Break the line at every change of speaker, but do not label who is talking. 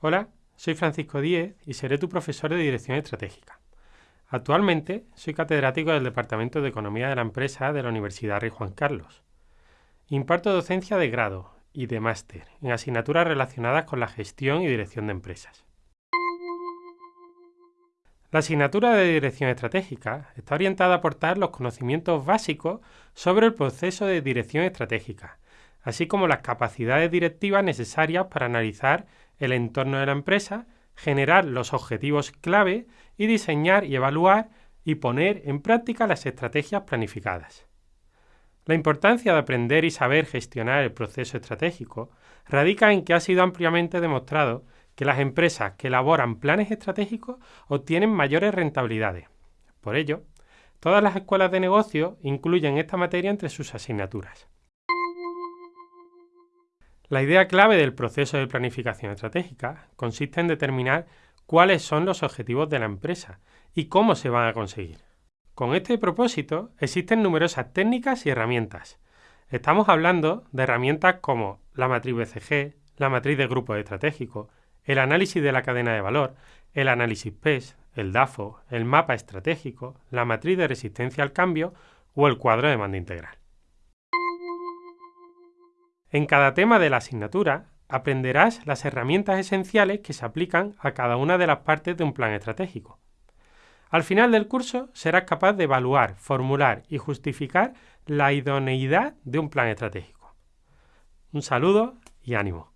Hola, soy Francisco Díez y seré tu profesor de Dirección Estratégica. Actualmente soy catedrático del Departamento de Economía de la Empresa de la Universidad Rey Juan Carlos. Imparto docencia de grado y de máster en asignaturas relacionadas con la gestión y dirección de empresas. La asignatura de Dirección Estratégica está orientada a aportar los conocimientos básicos sobre el proceso de dirección estratégica, así como las capacidades directivas necesarias para analizar el entorno de la empresa, generar los objetivos clave y diseñar y evaluar y poner en práctica las estrategias planificadas. La importancia de aprender y saber gestionar el proceso estratégico radica en que ha sido ampliamente demostrado que las empresas que elaboran planes estratégicos obtienen mayores rentabilidades. Por ello, todas las escuelas de negocio incluyen esta materia entre sus asignaturas. La idea clave del proceso de planificación estratégica consiste en determinar cuáles son los objetivos de la empresa y cómo se van a conseguir. Con este propósito existen numerosas técnicas y herramientas. Estamos hablando de herramientas como la matriz BCG, la matriz de grupos estratégicos, el análisis de la cadena de valor, el análisis PES, el DAFO, el mapa estratégico, la matriz de resistencia al cambio o el cuadro de demanda integral. En cada tema de la asignatura aprenderás las herramientas esenciales que se aplican a cada una de las partes de un plan estratégico. Al final del curso serás capaz de evaluar, formular y justificar la idoneidad de un plan estratégico. Un saludo y ánimo.